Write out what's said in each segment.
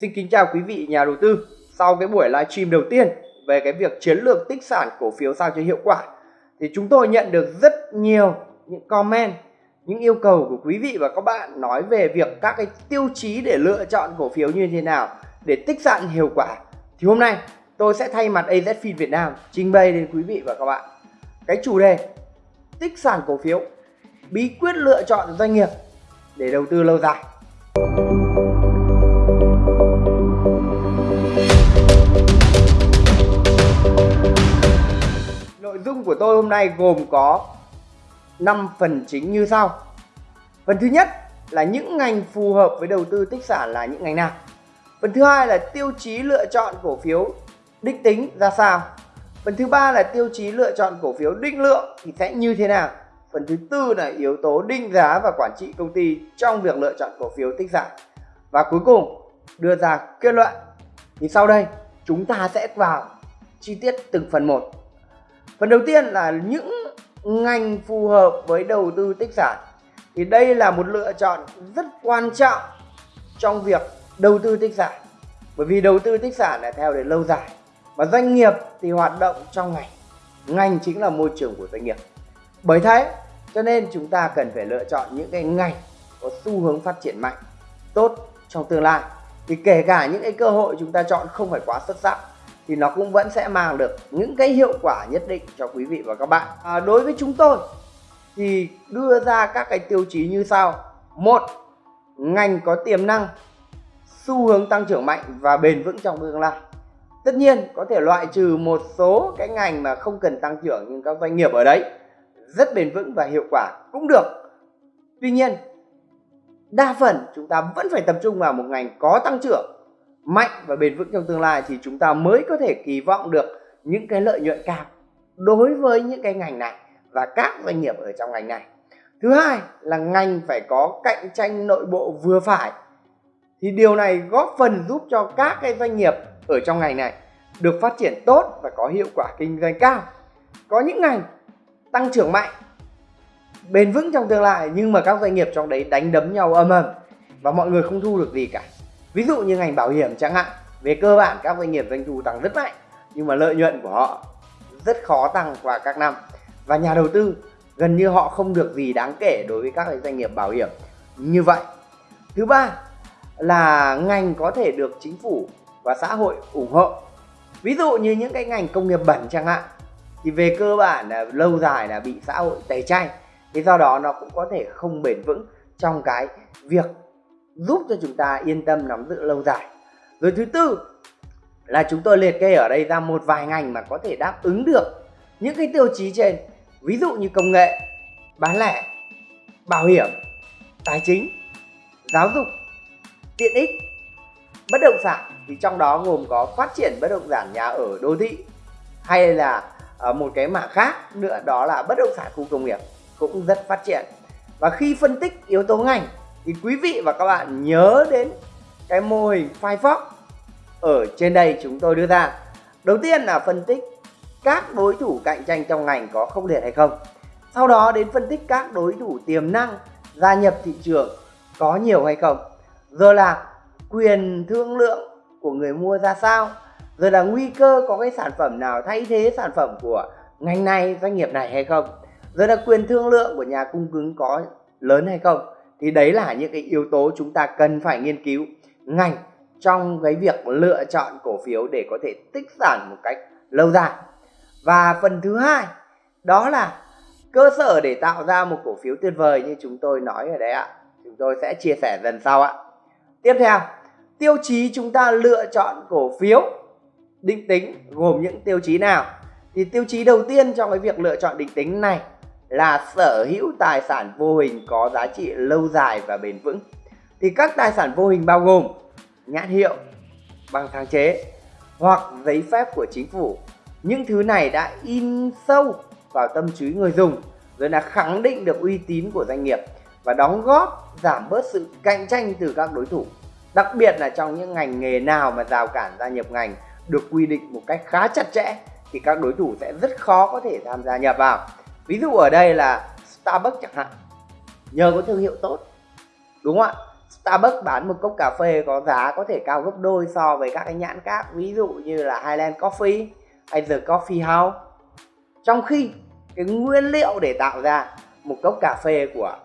Xin kính chào quý vị nhà đầu tư. Sau cái buổi livestream đầu tiên về cái việc chiến lược tích sản cổ phiếu sao cho hiệu quả thì chúng tôi nhận được rất nhiều những comment, những yêu cầu của quý vị và các bạn nói về việc các cái tiêu chí để lựa chọn cổ phiếu như thế nào để tích sản hiệu quả. Thì hôm nay tôi sẽ thay mặt AZFIN Việt Nam trình bày đến quý vị và các bạn cái chủ đề tích sản cổ phiếu, bí quyết lựa chọn doanh nghiệp để đầu tư lâu dài. Nội dung của tôi hôm nay gồm có 5 phần chính như sau. Phần thứ nhất là những ngành phù hợp với đầu tư tích sản là những ngành nào. Phần thứ hai là tiêu chí lựa chọn cổ phiếu đích tính ra sao. Phần thứ ba là tiêu chí lựa chọn cổ phiếu định lượng thì sẽ như thế nào. Phần thứ tư là yếu tố định giá và quản trị công ty trong việc lựa chọn cổ phiếu tích sản. Và cuối cùng, đưa ra kết luận. Thì sau đây, chúng ta sẽ vào chi tiết từng phần một. Phần đầu tiên là những ngành phù hợp với đầu tư tích sản. Thì đây là một lựa chọn rất quan trọng trong việc đầu tư tích sản. Bởi vì đầu tư tích sản là theo để lâu dài. Và doanh nghiệp thì hoạt động trong ngành. Ngành chính là môi trường của doanh nghiệp. Bởi thế cho nên chúng ta cần phải lựa chọn những cái ngành có xu hướng phát triển mạnh, tốt trong tương lai. Thì kể cả những cái cơ hội chúng ta chọn không phải quá xuất sắc thì nó cũng vẫn sẽ mang được những cái hiệu quả nhất định cho quý vị và các bạn. À, đối với chúng tôi thì đưa ra các cái tiêu chí như sau. Một, ngành có tiềm năng, xu hướng tăng trưởng mạnh và bền vững trong tương lai. Tất nhiên có thể loại trừ một số cái ngành mà không cần tăng trưởng nhưng các doanh nghiệp ở đấy rất bền vững và hiệu quả cũng được. Tuy nhiên, đa phần chúng ta vẫn phải tập trung vào một ngành có tăng trưởng mạnh và bền vững trong tương lai thì chúng ta mới có thể kỳ vọng được những cái lợi nhuận cao đối với những cái ngành này và các doanh nghiệp ở trong ngành này. Thứ hai là ngành phải có cạnh tranh nội bộ vừa phải. Thì điều này góp phần giúp cho các cái doanh nghiệp ở trong ngành này được phát triển tốt và có hiệu quả kinh doanh cao. Có những ngành tăng trưởng mạnh, bền vững trong tương lai nhưng mà các doanh nghiệp trong đấy đánh đấm nhau âm ầm và mọi người không thu được gì cả ví dụ như ngành bảo hiểm chẳng hạn, về cơ bản các doanh nghiệp doanh thu tăng rất mạnh, nhưng mà lợi nhuận của họ rất khó tăng qua các năm. Và nhà đầu tư gần như họ không được gì đáng kể đối với các doanh nghiệp bảo hiểm như vậy. Thứ ba là ngành có thể được chính phủ và xã hội ủng hộ. Ví dụ như những cái ngành công nghiệp bẩn chẳng hạn, thì về cơ bản là lâu dài là bị xã hội tẩy chay thế do đó nó cũng có thể không bền vững trong cái việc giúp cho chúng ta yên tâm nắm giữ lâu dài. Rồi thứ tư là chúng tôi liệt kê ở đây ra một vài ngành mà có thể đáp ứng được những cái tiêu chí trên. Ví dụ như công nghệ, bán lẻ, bảo hiểm, tài chính, giáo dục, tiện ích, bất động sản. Thì trong đó gồm có phát triển bất động sản nhà ở đô thị hay là ờ, một cái mảng khác nữa, đó là bất động sản khu công nghiệp cũng rất phát triển. Và khi phân tích yếu tố ngành thì quý vị và các bạn nhớ đến cái mô hình Firefox ở trên đây chúng tôi đưa ra. Đầu tiên là phân tích các đối thủ cạnh tranh trong ngành có không liệt hay không. Sau đó đến phân tích các đối thủ tiềm năng gia nhập thị trường có nhiều hay không. Rồi là quyền thương lượng của người mua ra sao. Rồi là nguy cơ có cái sản phẩm nào thay thế sản phẩm của ngành này, doanh nghiệp này hay không. Rồi là quyền thương lượng của nhà cung ứng có lớn hay không thì đấy là những cái yếu tố chúng ta cần phải nghiên cứu ngành trong cái việc lựa chọn cổ phiếu để có thể tích sản một cách lâu dài. Và phần thứ hai, đó là cơ sở để tạo ra một cổ phiếu tuyệt vời như chúng tôi nói ở đây ạ. Chúng tôi sẽ chia sẻ dần sau ạ. Tiếp theo, tiêu chí chúng ta lựa chọn cổ phiếu định tính gồm những tiêu chí nào? Thì tiêu chí đầu tiên trong cái việc lựa chọn định tính này là sở hữu tài sản vô hình có giá trị lâu dài và bền vững. Thì các tài sản vô hình bao gồm nhãn hiệu, bằng sáng chế hoặc giấy phép của chính phủ. Những thứ này đã in sâu vào tâm trí người dùng rồi là khẳng định được uy tín của doanh nghiệp và đóng góp giảm bớt sự cạnh tranh từ các đối thủ. Đặc biệt là trong những ngành nghề nào mà rào cản gia nhập ngành được quy định một cách khá chặt chẽ thì các đối thủ sẽ rất khó có thể tham gia nhập vào ví dụ ở đây là Starbucks chẳng hạn nhờ có thương hiệu tốt đúng không ạ? Starbucks bán một cốc cà phê có giá có thể cao gấp đôi so với các cái nhãn khác ví dụ như là Highland Coffee hay The Coffee House. Trong khi cái nguyên liệu để tạo ra một cốc cà phê của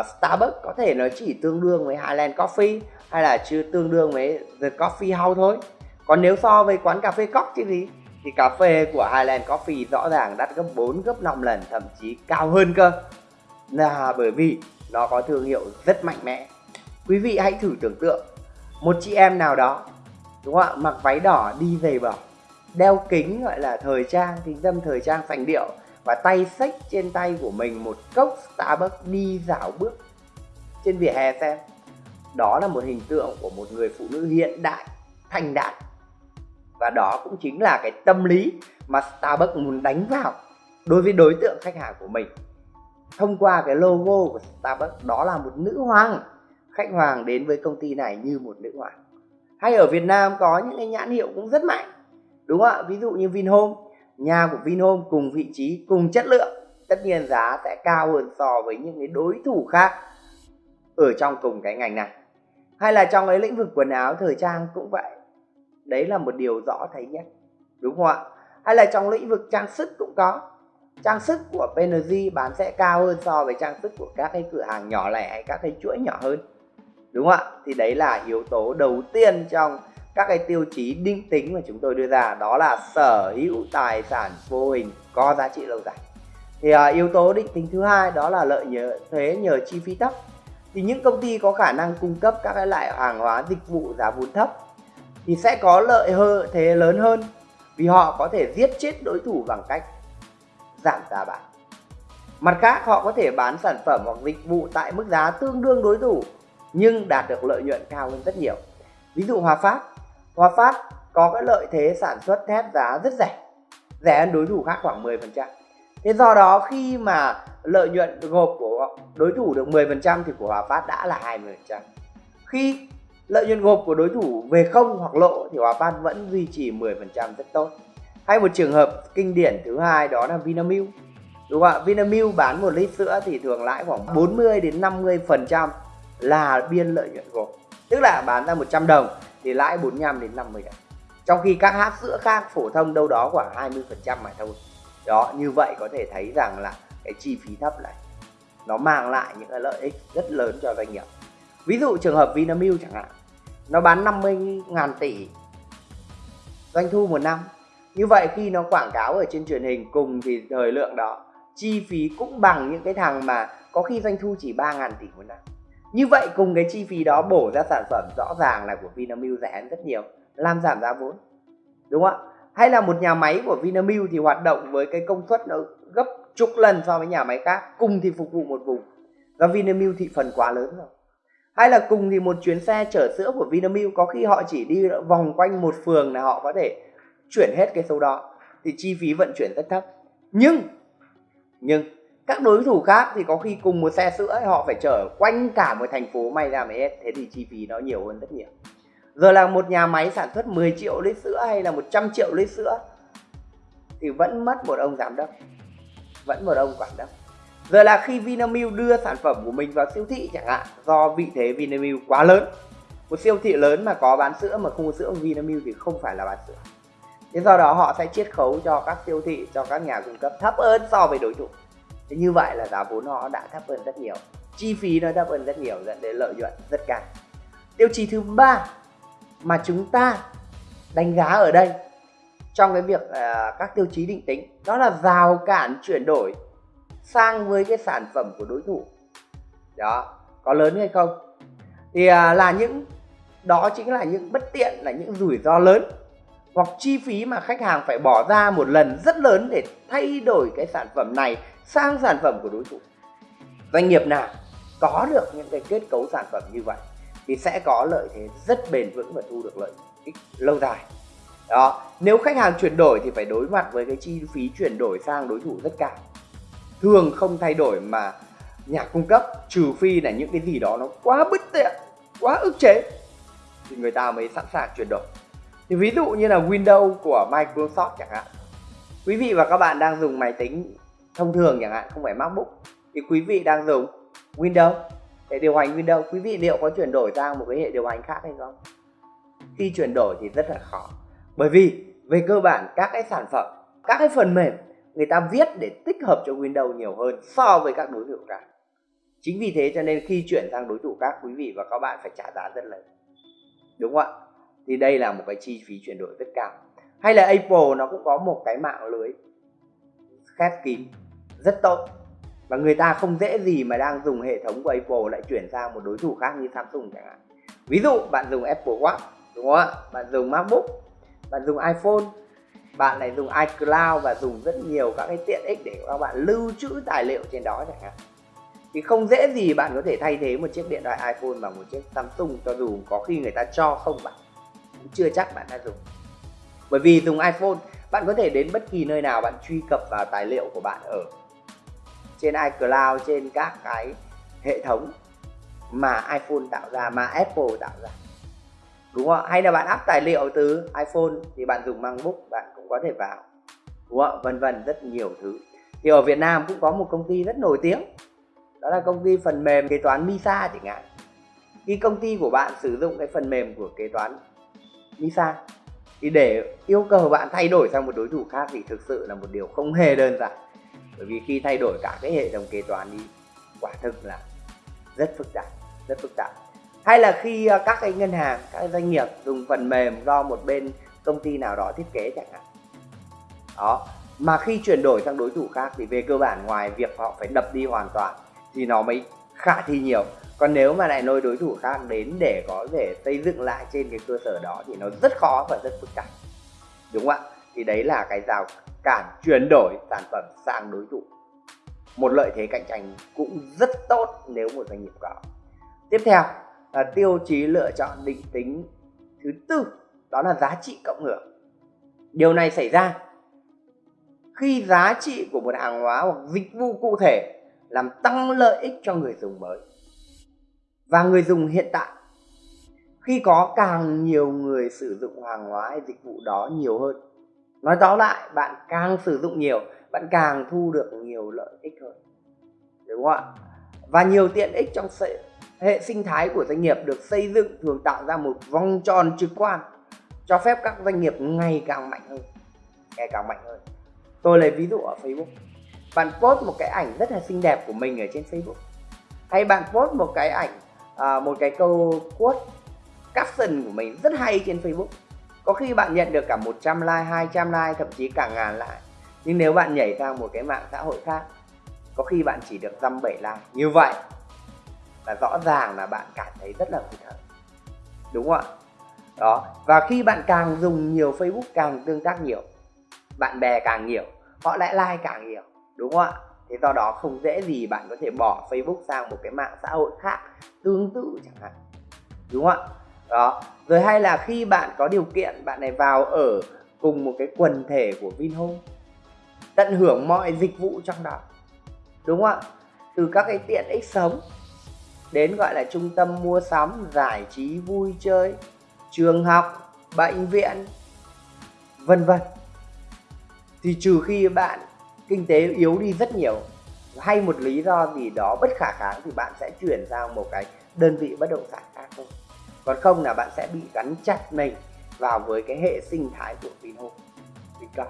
uh, Starbucks có thể nó chỉ tương đương với Highland Coffee hay là chưa tương đương với The Coffee House thôi. Còn nếu so với quán cà phê cóc thì gì? Thì cà phê của Highland Coffee rõ ràng đắt gấp 4 gấp 5 lần, thậm chí cao hơn cơ. Là bởi vì nó có thương hiệu rất mạnh mẽ. Quý vị hãy thử tưởng tượng, một chị em nào đó, đúng không ạ, mặc váy đỏ đi giày bờ, đeo kính gọi là thời trang, kính dâm thời trang sành điệu và tay xách trên tay của mình một cốc Starbucks đi dạo bước trên vỉa hè xem. Đó là một hình tượng của một người phụ nữ hiện đại, thành đạt và đó cũng chính là cái tâm lý mà Starbucks muốn đánh vào đối với đối tượng khách hàng của mình. Thông qua cái logo của Starbucks, đó là một nữ hoàng. Khách hoàng đến với công ty này như một nữ hoàng. Hay ở Việt Nam có những cái nhãn hiệu cũng rất mạnh, đúng không ạ? Ví dụ như Vinhome, nhà của Vinhome cùng vị trí, cùng chất lượng, tất nhiên giá sẽ cao hơn so với những cái đối thủ khác ở trong cùng cái ngành này. Hay là trong cái lĩnh vực quần áo thời trang cũng vậy đấy là một điều rõ thấy nhất đúng không ạ? Hay là trong lĩnh vực trang sức cũng có. Trang sức của PNG bán sẽ cao hơn so với trang sức của các cái cửa hàng nhỏ lẻ hay các cái chuỗi nhỏ hơn đúng không ạ? Thì đấy là yếu tố đầu tiên trong các cái tiêu chí định tính mà chúng tôi đưa ra đó là sở hữu tài sản vô hình có giá trị lâu dài. Thì à, yếu tố định tính thứ hai đó là lợi nhờ thuế nhờ chi phí thấp. Thì những công ty có khả năng cung cấp các cái loại hàng hóa dịch vụ giá vốn thấp thì sẽ có lợi hơ, thế lớn hơn vì họ có thể giết chết đối thủ bằng cách giảm giá bán. Mặt khác, họ có thể bán sản phẩm hoặc dịch vụ tại mức giá tương đương đối thủ, nhưng đạt được lợi nhuận cao hơn rất nhiều. Ví dụ Hòa Phát. Hòa Phát có cái lợi thế sản xuất thép giá rất rẻ rẻ hơn đối thủ khác khoảng 10% thế do đó, khi mà lợi nhuận gộp của đối thủ được 10% thì của Hòa Phát đã là 20% khi lợi nhuận gộp của đối thủ về không hoặc lỗ thì Hòa Phát vẫn duy trì 10% rất tốt. Hay một trường hợp kinh điển thứ hai đó là Vinamilk. Đúng không ạ? Vinamilk bán một lít sữa thì thường lãi khoảng 40 đến 50 phần trăm là biên lợi nhuận gộp. Tức là bán ra 100 đồng thì lãi 45 đến 50 đồng trong khi các hãng sữa khác phổ thông đâu đó khoảng 20 phần trăm mà thôi. Đó như vậy có thể thấy rằng là cái chi phí thấp này nó mang lại những cái lợi ích rất lớn cho doanh nghiệp. Ví dụ trường hợp Vinamilk chẳng hạn nó bán 50 ngàn tỷ. Doanh thu một năm. Như vậy khi nó quảng cáo ở trên truyền hình cùng thì thời lượng đó, chi phí cũng bằng những cái thằng mà có khi doanh thu chỉ 3 ngàn tỷ một năm. Như vậy cùng cái chi phí đó bổ ra sản phẩm rõ ràng là của Vinamilk rẻ hơn rất nhiều, làm giảm giá vốn. Đúng không ạ? Hay là một nhà máy của Vinamilk thì hoạt động với cái công suất nó gấp chục lần so với nhà máy khác, cùng thì phục vụ một vùng. Và Vinamilk thị phần quá lớn rồi hay là cùng thì một chuyến xe chở sữa của Vinamilk, có khi họ chỉ đi vòng quanh một phường là họ có thể chuyển hết cái số đó, thì chi phí vận chuyển rất thấp. Nhưng nhưng, các đối thủ khác thì có khi cùng một xe sữa họ phải chở quanh cả một thành phố may ra mới hết, thế thì chi phí nó nhiều hơn rất nhiều. Giờ là một nhà máy sản xuất 10 triệu lít sữa hay là 100 triệu lít sữa, thì vẫn mất một ông giám đốc, vẫn một ông quản đốc giờ là khi Vinamilk đưa sản phẩm của mình vào siêu thị chẳng hạn do vị thế Vinamilk quá lớn. Một siêu thị lớn mà có bán sữa mà không có sữa Vinamilk thì không phải là bán sữa. Thế do đó họ sẽ chiết khấu cho các siêu thị cho các nhà cung cấp thấp hơn so với đối thủ. Thế như vậy là giá vốn họ đã thấp hơn rất nhiều. Chi phí nó thấp hơn rất nhiều dẫn đến lợi nhuận rất cao. Tiêu chí thứ ba mà chúng ta đánh giá ở đây trong cái việc uh, các tiêu chí định tính đó là rào cản chuyển đổi sang với cái sản phẩm của đối thủ. Đó có lớn hay không? Thì à, là những đó chính là những bất tiện là những rủi ro lớn hoặc chi phí mà khách hàng phải bỏ ra một lần rất lớn để thay đổi cái sản phẩm này sang sản phẩm của đối thủ. Doanh nghiệp nào có được những cái kết cấu sản phẩm như vậy thì sẽ có lợi thế rất bền vững và thu được lợi ích lâu dài. Đó nếu khách hàng chuyển đổi thì phải đối mặt với cái chi phí chuyển đổi sang đối thủ rất cao thường không thay đổi mà nhà cung cấp, trừ phi là những cái gì đó nó quá bất tiện quá ức chế, thì người ta mới sẵn sàng chuyển đổi. Thì ví dụ như là Windows của Microsoft chẳng hạn. Quý vị và các bạn đang dùng máy tính thông thường chẳng hạn, không phải MacBook, thì quý vị đang dùng Windows để điều hành Windows. Quý vị liệu có chuyển đổi sang một cái hệ điều hành khác hay không? Khi chuyển đổi thì rất là khó. Bởi vì về cơ bản các cái sản phẩm, các cái phần mềm người ta viết để tích hợp cho Windows nhiều hơn so với các đối thủ khác. Chính vì thế cho nên khi chuyển sang đối thủ khác, quý vị và các bạn phải trả giá rất lớn đúng không ạ? Thì đây là một cái chi phí chuyển đổi rất cao. Hay là Apple nó cũng có một cái mạng lưới khép kín rất tốt. Và người ta không dễ gì mà đang dùng hệ thống của Apple lại chuyển sang một đối thủ khác như Samsung chẳng hạn. Ví dụ, bạn dùng Apple Watch, đúng không ạ? Bạn dùng MacBook, bạn dùng iPhone bạn lại dùng iCloud và dùng rất nhiều các cái tiện ích để các bạn lưu trữ tài liệu trên đó chẳng hạn. Thì không dễ gì bạn có thể thay thế một chiếc điện thoại iPhone bằng một chiếc Samsung cho dù có khi người ta cho không bạn. Cũng chưa chắc bạn đã dùng. Bởi vì dùng iPhone, bạn có thể đến bất kỳ nơi nào bạn truy cập vào tài liệu của bạn ở trên iCloud, trên các cái hệ thống mà iPhone tạo ra, mà Apple tạo ra đúng không hay là bạn áp tài liệu từ iPhone thì bạn dùng MacBook, bạn cũng có thể vào. Đúng không vân vân, rất nhiều thứ. Thì ở Việt Nam cũng có một công ty rất nổi tiếng. Đó là công ty phần mềm kế toán Misa chẳng hạn. Khi công ty của bạn sử dụng cái phần mềm của kế toán Misa. Thì để yêu cầu bạn thay đổi sang một đối thủ khác thì thực sự là một điều không hề đơn giản. Bởi vì khi thay đổi cả cái hệ thống kế toán đi, quả thực là rất phức tạp, rất phức tạp hay là khi ờ, các cái ngân hàng, các doanh nghiệp dùng phần mềm do một bên công ty nào đó thiết kế chẳng hạn? Đó. Mà khi chuyển đổi sang đối thủ khác thì về cơ bản ngoài việc họ phải đập đi hoàn toàn thì nó mới khả thi nhiều. Còn nếu mà lại nôi đối thủ khác đến để có thể xây dựng lại trên cái cơ sở đó thì nó rất khó và rất phức tạp. Đúng không ạ? Thì đấy là cái rào cản chuyển đổi sản phẩm sang đối thủ. Một lợi thế cạnh tranh cũng rất tốt nếu một doanh nghiệp có. Tiếp theo là tiêu chí lựa chọn định tính thứ tư, đó là giá trị cộng hưởng. Điều này xảy ra khi giá trị của một hàng hóa hoặc dịch vụ cụ thể làm tăng lợi ích cho người dùng mới. Và người dùng hiện tại, khi có càng nhiều người sử dụng hàng hóa hay dịch vụ đó nhiều hơn. Nói tóm lại, bạn càng sử dụng nhiều, bạn càng thu được nhiều lợi ích hơn. Đúng không ạ? Và nhiều tiện ích trong hệ sinh thái của doanh nghiệp được xây dựng thường tạo ra một vòng tròn trực quan cho phép các doanh nghiệp ngày càng mạnh hơn ngày càng mạnh hơn. Tôi lấy ví dụ ở facebook. Bạn post một cái ảnh rất là xinh đẹp của mình ở trên facebook. Hay bạn post một cái ảnh à, một cái câu quote caption của mình rất hay trên facebook. Có khi bạn nhận được cả 100 like 200 like thậm chí cả ngàn like. Nhưng nếu bạn nhảy sang một cái mạng xã hội khác có khi bạn chỉ được dăm bảy like. Như vậy là rõ ràng là bạn cảm thấy rất là hụt hẫng. Đúng không ạ? Đó. Và khi bạn càng dùng nhiều facebook càng tương tác nhiều, bạn bè càng nhiều họ lại like càng nhiều, đúng không ạ? Thế do đó không dễ gì bạn có thể bỏ facebook sang một cái mạng xã hội khác tương tự chẳng hạn. Đúng không ạ? Đó. Rồi hay là khi bạn có điều kiện, bạn này vào ở cùng một cái quần thể của Vinhome, tận hưởng mọi dịch vụ trong đó. Đúng không ạ? Từ các cái tiện ích sống đến gọi là trung tâm mua sắm, giải trí, vui chơi, trường học, bệnh viện, vân vân. Thì trừ khi bạn kinh tế yếu đi rất nhiều, hay một lý do gì đó bất khả kháng thì bạn sẽ chuyển sang một cái đơn vị bất động sản khác thôi. Còn không là bạn sẽ bị gắn chặt mình vào với cái hệ sinh thái của Vinhome, Vincom.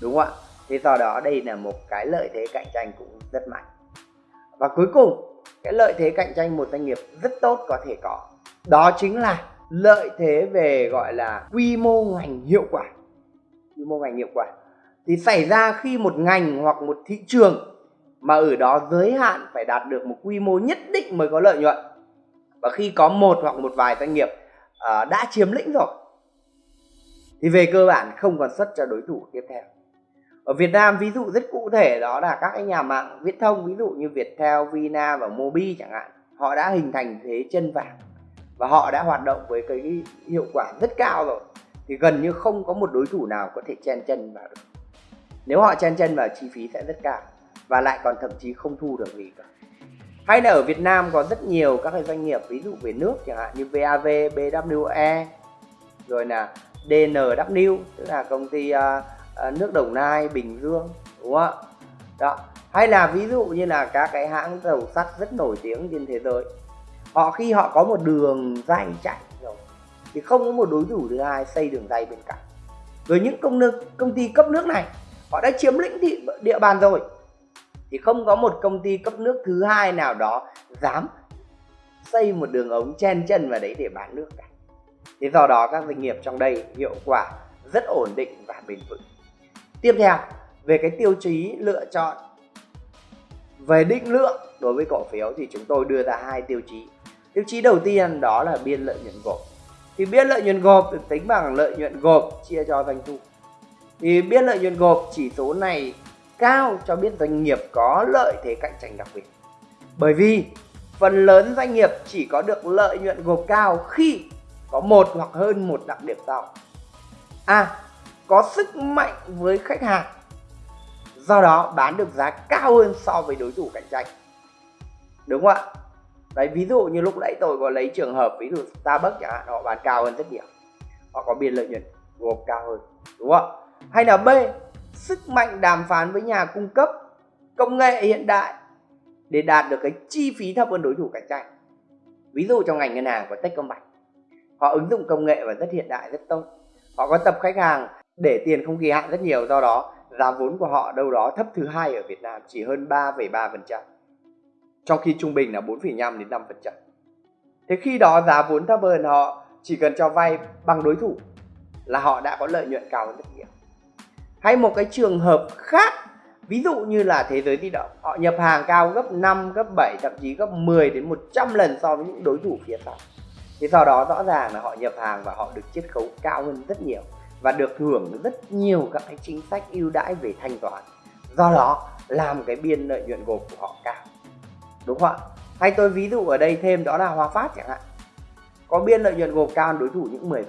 Đúng không ạ? Thế do đó đây là một cái lợi thế cạnh tranh cũng rất mạnh. Và cuối cùng cái lợi thế cạnh tranh một doanh nghiệp rất tốt có thể có. Đó chính là lợi thế về gọi là quy mô ngành hiệu quả. Quy mô ngành hiệu quả. Thì xảy ra khi một ngành hoặc một thị trường mà ở đó giới hạn phải đạt được một quy mô nhất định mới có lợi nhuận. Và khi có một hoặc một vài doanh nghiệp uh, đã chiếm lĩnh rồi thì về cơ bản không còn xuất cho đối thủ tiếp theo ở Việt Nam ví dụ rất cụ thể đó là các cái nhà mạng viễn thông ví dụ như Viettel, Vina và Mobi chẳng hạn họ đã hình thành thế chân vàng và họ đã hoạt động với cái hiệu quả rất cao rồi. Thì gần như không có một đối thủ nào có thể chen chân vào được. Nếu họ chen chân vào chi phí sẽ rất cao và lại còn thậm chí không thu được gì cả. Hay là ở Việt Nam có rất nhiều các cái doanh nghiệp ví dụ về nước chẳng hạn như VAV, BWE rồi là DNW tức là công ty uh, Ờ, nước Đồng Nai, Bình Dương đúng không ạ? Đó. Hay là ví dụ như là các cái hãng tàu sắt rất nổi tiếng trên thế giới họ khi họ có một đường dây chạy rồi thì không có một đối thủ thứ hai xây đường dây bên cạnh. Rồi những công nước công ty cấp nước này họ đã chiếm lĩnh thị địa bàn rồi thì không có một công ty cấp nước thứ hai nào đó dám xây một đường ống chen chân vào đấy để bán nước cả. Thế do đó các doanh nghiệp trong đây hiệu quả rất ổn định và bền vững tiếp theo về cái tiêu chí lựa chọn. Về định lượng đối với cổ phiếu thì chúng tôi đưa ra hai tiêu chí. Tiêu chí đầu tiên đó là biên lợi nhuận gộp. Thì biên lợi nhuận gộp được tính bằng lợi nhuận gộp chia cho doanh thu. Thì biên lợi nhuận gộp chỉ số này cao cho biết doanh nghiệp có lợi thế cạnh tranh đặc biệt. Bởi vì phần lớn doanh nghiệp chỉ có được lợi nhuận gộp cao khi có một hoặc hơn một đặc điểm sau a à, có sức mạnh với khách hàng. Do đó bán được giá cao hơn so với đối thủ cạnh tranh. Đúng không ạ? Đấy, ví dụ như lúc nãy tôi có lấy trường hợp, ví dụ Starbucks chẳng hạn, họ bán cao hơn rất nhiều. Họ có biên lợi nhuận gộp cao hơn, đúng không hay là B, sức mạnh đàm phán với nhà cung cấp công nghệ hiện đại để đạt được cái chi phí thấp hơn đối thủ cạnh tranh. Ví dụ trong ngành ngân hàng của Techcombank, họ ứng dụng công nghệ và rất hiện đại, rất tốt. Họ có tập khách hàng để tiền không kỳ hạn rất nhiều do đó giá vốn của họ đâu đó thấp thứ hai ở Việt Nam chỉ hơn 3,3% trong khi trung bình là 4,5 đến 5%. Thế khi đó giá vốn thấp hơn họ chỉ cần cho vay bằng đối thủ là họ đã có lợi nhuận cao hơn rất nhiều. Hay một cái trường hợp khác, ví dụ như là thế giới di động, họ nhập hàng cao gấp 5, gấp 7, thậm chí gấp 10 đến 100 lần so với những đối thủ phía sau. Thế sau đó rõ ràng là họ nhập hàng và họ được chiết khấu cao hơn rất nhiều và được hưởng rất nhiều các cái chính sách ưu đãi về thanh toán. Do đó, làm cái biên lợi nhuận gộp của họ cao. Đúng không ạ? Hay tôi ví dụ ở đây thêm đó là Hòa Phát chẳng hạn. Có biên lợi nhuận gộp cao hơn đối thủ những 10%.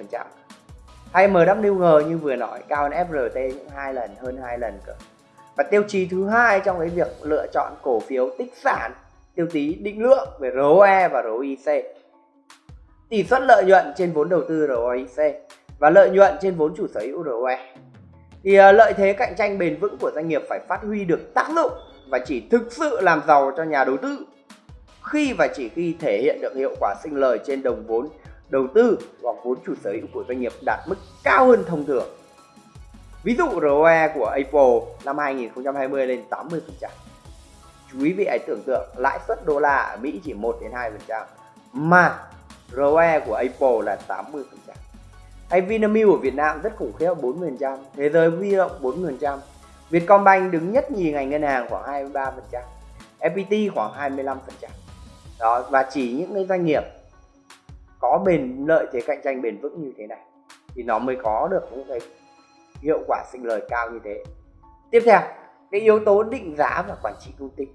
Hay MWG như vừa nói, cao hơn FRT những hai lần, hơn hai lần cơ. Và tiêu chí thứ hai trong cái việc lựa chọn cổ phiếu tích sản, tiêu chí định lượng về ROE và ROIC tỷ suất lợi nhuận trên vốn đầu tư ROIC và lợi nhuận trên vốn chủ sở hữu ROE. Thì uh, lợi thế cạnh tranh bền vững của doanh nghiệp phải phát huy được tác dụng và chỉ thực sự làm giàu cho nhà đầu tư khi và chỉ khi thể hiện được hiệu quả sinh lời trên đồng vốn đầu tư hoặc vốn chủ sở hữu của doanh nghiệp đạt mức cao hơn thông thường. Ví dụ ROE của Apple năm 2020 lên 80%. Chú ý vị hãy tưởng tượng lãi suất đô la ở Mỹ chỉ 1 đến 2% mà ROE của Apple là 80%. Hay Vinamilk ở Việt Nam rất khủng khiếp 40%, thế giới huy động 40%. Vietcombank đứng nhất nhì ngành ngân hàng khoảng 23%, FPT khoảng 25%. Đó và chỉ những cái doanh nghiệp có bền lợi thế cạnh tranh bền vững như thế này thì nó mới có được những cái hiệu quả sinh lời cao như thế. Tiếp theo, cái yếu tố định giá và quản trị công ty.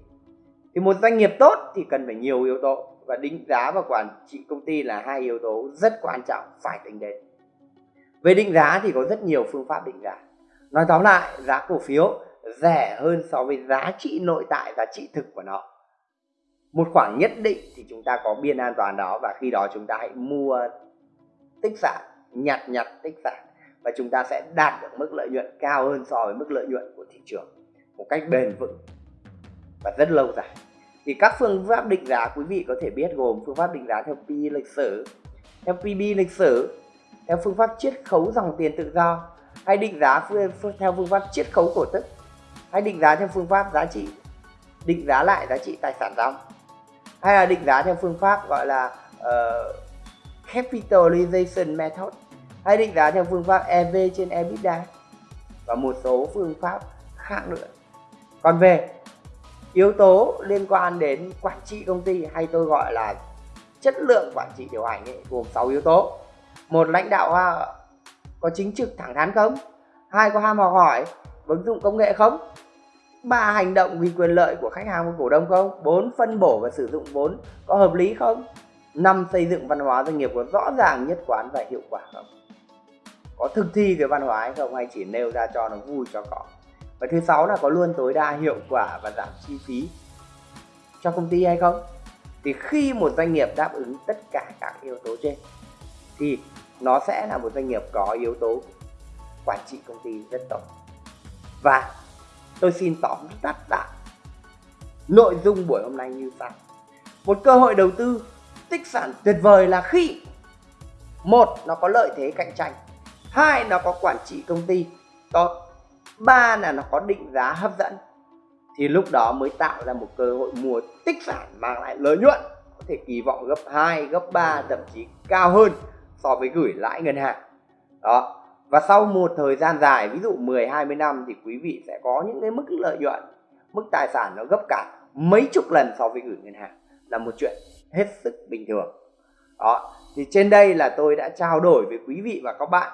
Thì một doanh nghiệp tốt thì cần phải nhiều yếu tố và định giá và quản trị công ty là hai yếu tố rất quan trọng phải tính đến. Về định giá thì có rất nhiều phương pháp định giá. Nói tóm lại, giá cổ phiếu rẻ hơn so với giá trị nội tại, giá trị thực của nó. Một khoảng nhất định thì chúng ta có biên an toàn đó và khi đó chúng ta hãy mua tích sản, nhặt nhặt tích sản và chúng ta sẽ đạt được mức lợi nhuận cao hơn so với mức lợi nhuận của thị trường một cách bền vững và rất lâu dài thì các phương pháp định giá quý vị có thể biết gồm phương pháp định giá theo PE lịch sử theo PB lịch sử theo phương pháp chiết khấu dòng tiền tự do. Hay định giá theo phương pháp chiết khấu cổ tức. Hay định giá theo phương pháp giá trị. Định giá lại giá trị tài sản dòng. Hay là định giá theo phương pháp gọi là uh, capitalization method. Hay định giá theo phương pháp EV trên EBITDA và một số phương pháp khác nữa. Còn về yếu tố liên quan đến quản trị công ty hay tôi gọi là chất lượng quản trị điều hành ấy, gồm 6 yếu tố một lãnh đạo à, có chính trực thẳng thắn không? Hai có ham học hỏi, ứng dụng công nghệ không? Ba, hành động vì quyền lợi của khách hàng và cổ đông không? Bốn, phân bổ và sử dụng vốn có hợp lý không? Năm, xây dựng văn hóa doanh nghiệp có rõ ràng, nhất quán và hiệu quả không? Có thực thi cái văn hóa hay không? Hay chỉ nêu ra cho nó vui cho có? Và thứ sáu là có luôn tối đa hiệu quả và giảm chi phí cho công ty hay không? Thì khi một doanh nghiệp đáp ứng tất cả các yếu tố trên thì nó sẽ là một doanh nghiệp có yếu tố quản trị công ty rất tốt. Và tôi xin tóm tắt lại nội dung buổi hôm nay như sau. Một cơ hội đầu tư tích sản tuyệt vời là khi một nó có lợi thế cạnh tranh. Hai nó có quản trị công ty tốt. Ba là nó có định giá hấp dẫn. Thì lúc đó mới tạo ra một cơ hội mua tích sản mang lại lợi nhuận có thể kỳ vọng gấp 2, gấp 3 thậm chí cao hơn so với gửi lãi ngân hàng. Đó. Và sau một thời gian dài, ví dụ 10 20 năm thì quý vị sẽ có những cái mức lợi nhuận, mức tài sản nó gấp cả mấy chục lần so với gửi ngân hàng. Là một chuyện hết sức bình thường. Đó. Thì trên đây là tôi đã trao đổi với quý vị và các bạn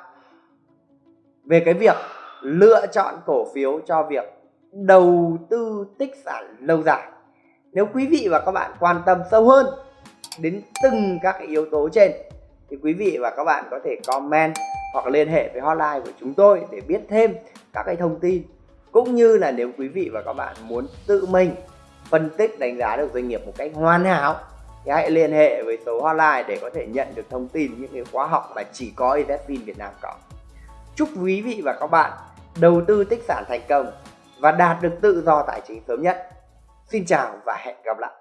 về cái việc lựa chọn cổ phiếu cho việc đầu tư tích sản lâu dài. Nếu quý vị và các bạn quan tâm sâu hơn đến từng các cái yếu tố trên thì quý vị và các bạn có thể comment hoặc liên hệ với hotline của chúng tôi để biết thêm các cái thông tin cũng như là nếu quý vị và các bạn muốn tự mình phân tích đánh giá được doanh nghiệp một cách hoàn hảo, thì hãy liên hệ với số hotline để có thể nhận được thông tin những cái khóa học mà chỉ có Investfin Việt Nam có. Chúc quý vị và các bạn đầu tư tích sản thành công và đạt được tự do tài chính sớm nhất. Xin chào và hẹn gặp lại.